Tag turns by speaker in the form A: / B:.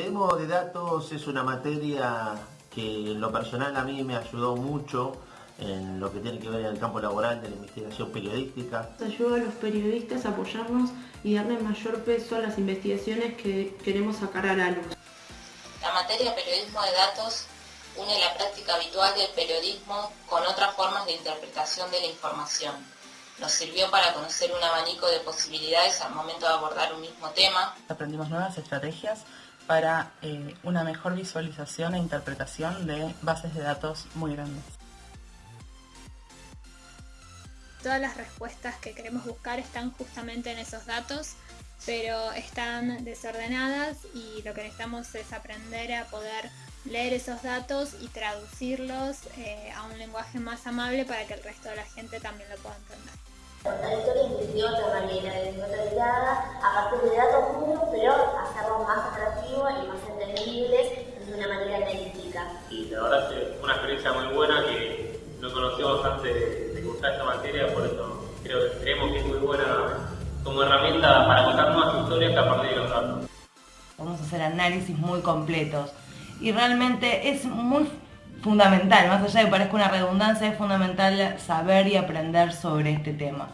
A: periodismo de datos es una materia que en lo personal a mí me ayudó mucho en lo que tiene que ver en el campo laboral de la investigación periodística.
B: Ayuda a los periodistas a apoyarnos y darle mayor peso a las investigaciones que queremos sacar a la luz.
C: La materia periodismo de datos une la práctica habitual del periodismo con otras formas de interpretación de la información. Nos sirvió para conocer un abanico de posibilidades al momento de abordar un mismo tema.
D: Aprendimos nuevas estrategias para eh, una mejor visualización e interpretación de bases de datos muy grandes.
E: Todas las respuestas que queremos buscar están justamente en esos datos, pero están desordenadas y lo que necesitamos es aprender a poder leer esos datos y traducirlos eh, a un lenguaje más amable para que el resto de la gente también lo pueda entender.
F: La historia de otra manera, de otra mirada, a partir de datos puros, pero hacerlos más atractivos y más entendibles de una manera
G: Y la verdad es una experiencia muy buena que no conocíamos antes de, cursar esta materia, por eso creo que creemos que es muy buena como herramienta para contar nuevas historias a partir de los datos.
H: Vamos a hacer análisis muy completos y realmente es muy fundamental, más allá de que parezca una redundancia, es fundamental saber y aprender sobre este tema.